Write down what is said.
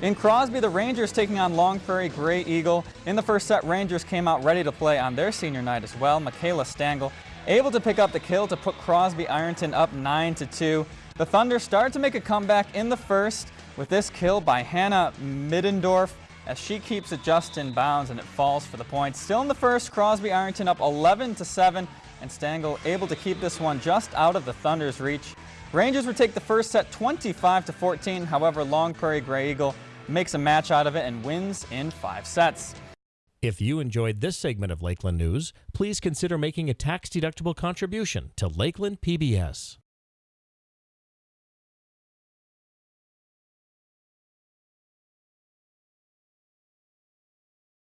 In Crosby, the Rangers taking on Long Prairie Grey Eagle. In the first set, Rangers came out ready to play on their senior night as well. Michaela Stangl able to pick up the kill to put Crosby Ironton up 9 to 2. The Thunder started to make a comeback in the first with this kill by Hannah Middendorf as she keeps it just in bounds and it falls for the point. Still in the first, Crosby Ironton up 11 to 7 and Stangl able to keep this one just out of the Thunder's reach. Rangers would take the first set 25 to 14. However, Long Prairie Grey Eagle makes a match out of it and wins in five sets. If you enjoyed this segment of Lakeland News, please consider making a tax-deductible contribution to Lakeland PBS.